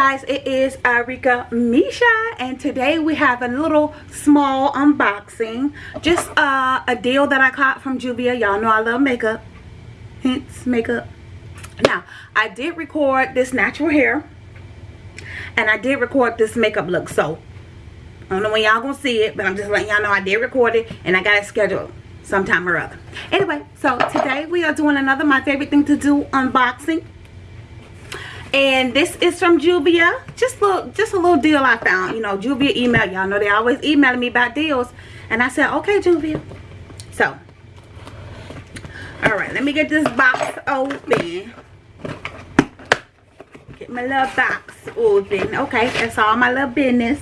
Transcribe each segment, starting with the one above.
guys it is Arika Misha and today we have a little small unboxing. Just uh, a deal that I caught from Juvia. Y'all know I love makeup. Hence makeup. Now I did record this natural hair and I did record this makeup look so I don't know when y'all gonna see it but I'm just letting y'all know I did record it and I got it scheduled sometime or other. Anyway so today we are doing another my favorite thing to do unboxing and this is from Juvia just look just a little deal I found. You know Juvia email. Y'all know they always emailing me about deals. And I said okay Juvia so all right let me get this box open. Get my little box open. Okay that's all my little business.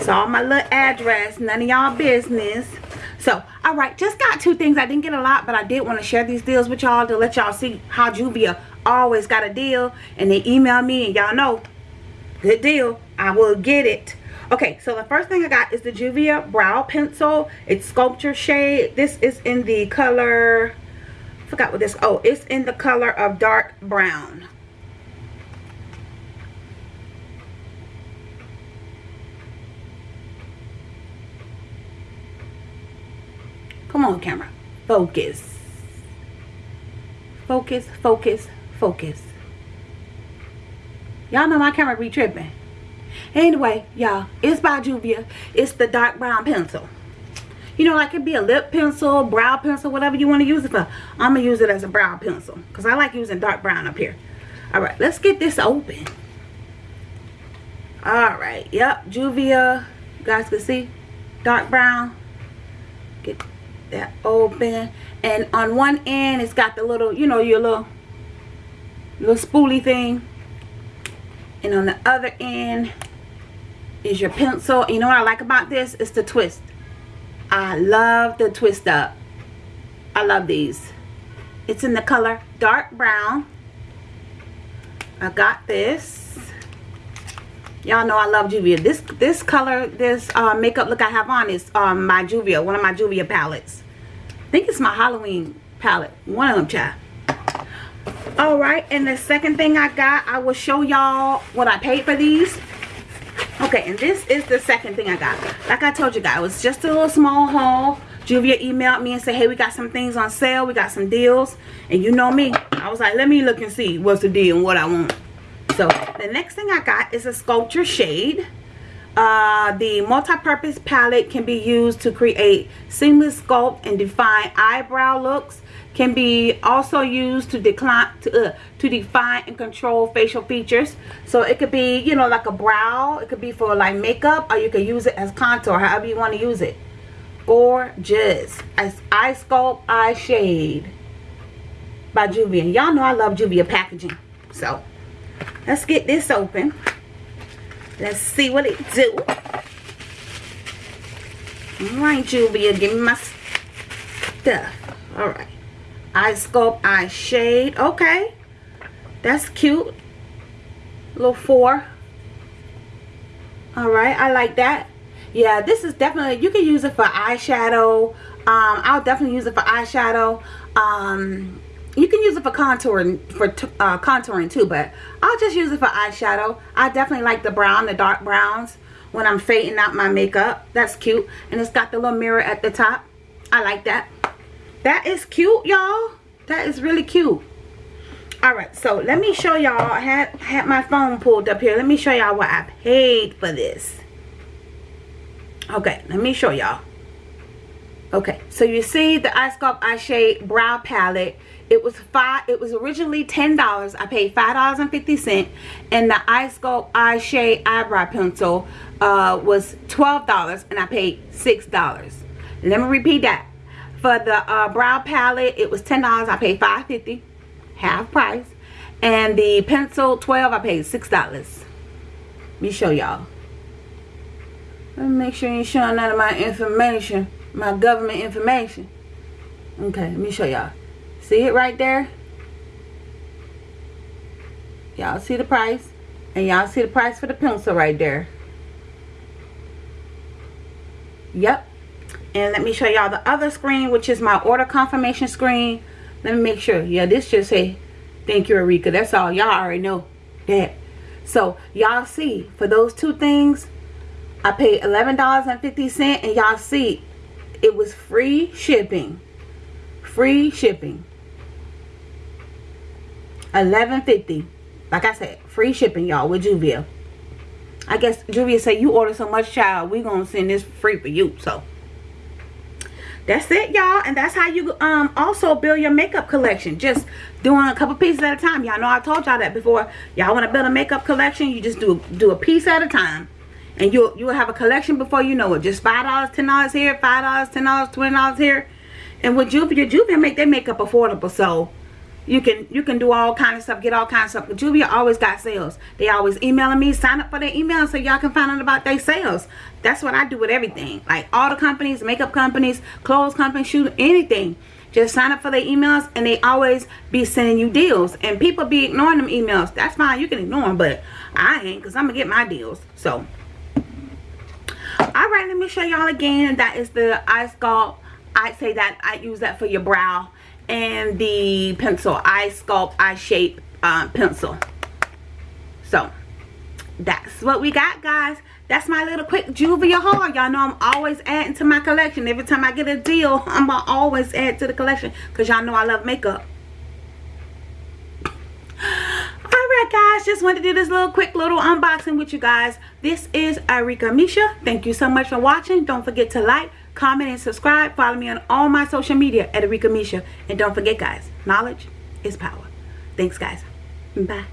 It's all my little address. None of y'all business. So all right just got two things. I didn't get a lot but i did want to share these deals with y'all to let y'all see how juvia always got a deal and they email me and y'all know good deal i will get it. Okay so the first thing i got is the juvia brow pencil. It's sculpture shade. This is in the color forgot what this oh it's in the color of dark brown Come on, camera. Focus. Focus, focus, focus. Y'all know my camera be tripping. Anyway, y'all, it's by Juvia. It's the dark brown pencil. You know, like it be a lip pencil, brow pencil, whatever you want to use it for. I'm going to use it as a brow pencil. Because I like using dark brown up here. Alright, let's get this open. Alright, yep, Juvia. You guys can see. Dark brown. Get that open. And on one end it's got the little you know your little little spoolie thing. And on the other end is your pencil. You know what I like about this? Is the twist. I love the twist up. I love these. It's in the color dark brown. I got this. Y'all know I love Juvia. This this color, this uh, makeup look I have on is um, my Juvia, one of my Juvia palettes. Think it's my Halloween palette. One of them, child. Alright, and the second thing I got, I will show y'all what I paid for these. Okay, and this is the second thing I got. Like I told you guys, it was just a little small haul. Juvia emailed me and said, hey, we got some things on sale. We got some deals. And you know me. I was like, let me look and see what's the deal and what I want. So the next thing I got is a sculpture shade. Uh, the multi-purpose palette can be used to create seamless sculpt and define eyebrow looks. Can be also used to decline to uh, to define and control facial features. So it could be you know like a brow. It could be for like makeup, or you could use it as contour, however you want to use it. Gorgeous as eye sculpt, eye shade by Juvia. Y'all know I love Juvia packaging. So let's get this open let's see what it do. All right Juvia, give me my stuff. All right eye sculpt eye shade. Okay. That's cute. Little four. All right I like that. Yeah this is definitely you can use it for eyeshadow. Um I'll definitely use it for eyeshadow. Um you can use it for contouring for uh, contouring too but I'll just use it for eyeshadow. I definitely like the brown the dark browns when I'm fading out my makeup. That's cute. And it's got the little mirror at the top. I like that. That is cute y'all. That is really cute. All right so let me show y'all. I had had my phone pulled up here. Let me show y'all what I paid for this. Okay let me show y'all okay so you see the eye sculpt eye shade brow palette. It was five it was originally ten dollars. I paid five dollars and 50 cent and the eye sculpt eye shade eyebrow pencil uh, was twelve dollars and i paid six dollars. Let me repeat that. For the uh, brow palette it was ten dollars. I paid 5.50 half price. And the pencil 12 i paid six dollars. Let me show y'all. Let me make sure you showing none of my information my government information. Okay let me show y'all. See it right there? Y'all see the price? And y'all see the price for the pencil right there? Yep. And let me show y'all the other screen which is my order confirmation screen. Let me make sure. Yeah this just say thank you Arika. That's all. Y'all already know that. So y'all see, for those two things, I paid $11.50 and y'all see, it was free shipping. Free shipping. 11.50. Like I said, free shipping, y'all, with Juvia. I guess Juvia said, you order so much, child, we gonna send this free for you. So, that's it y'all and that's how you um also build your makeup collection just doing a couple pieces at a time y'all know i told y'all that before y'all want to build a makeup collection you just do do a piece at a time and you'll you'll have a collection before you know it. Just five dollars ten dollars here five dollars ten dollars twenty dollars here. And with juvia juvia make their makeup affordable so you can you can do all kind of stuff get all kinds of stuff. But juvia always got sales. They always emailing me sign up for their email so y'all can find out about their sales. That's what i do with everything. Like all the companies makeup companies clothes companies shoot anything. Just sign up for their emails and they always be sending you deals. And people be ignoring them emails. That's fine you can ignore them but i ain't because i'm gonna get my deals. So all right let me show y'all again. That is the eye sculpt. I'd say that i use that for your brow and the pencil. Eye sculpt eye shape uh, pencil. So that's what we got guys. That's my little quick Juvia haul. Y'all know I'm always adding to my collection. Every time I get a deal I'm gonna always add to the collection because y'all know I love makeup alright guys just wanted to do this little quick little unboxing with you guys this is Arika Misha thank you so much for watching don't forget to like comment, and subscribe. Follow me on all my social media at Arika Misha. And don't forget, guys, knowledge is power. Thanks, guys. Bye.